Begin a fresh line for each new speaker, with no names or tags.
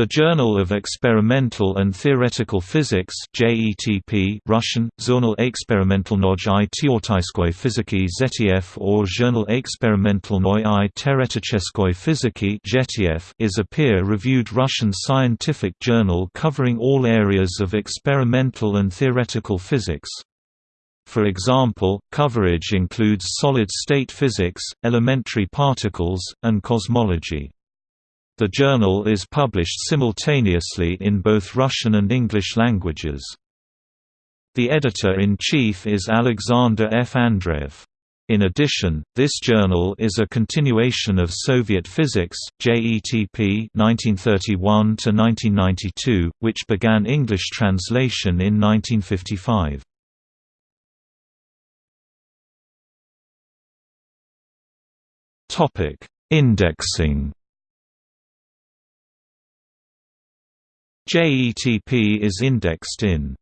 The Journal of Experimental and Theoretical Physics JETP Russian, Journal Experimentalnoj i Teoretiskoi Fiziki ZTF or Journal Experimentalnoi i Teoretической Fiziki JTF is a peer-reviewed Russian scientific journal covering all areas of experimental and theoretical physics. For example, coverage includes solid-state physics, elementary particles, and cosmology. The journal is published simultaneously in both Russian and English languages. The editor-in-chief is Alexander F. Andreev. In addition, this journal is a continuation of Soviet Physics, JETP 1931–1992, which began English translation in 1955. Indexing JETP is indexed in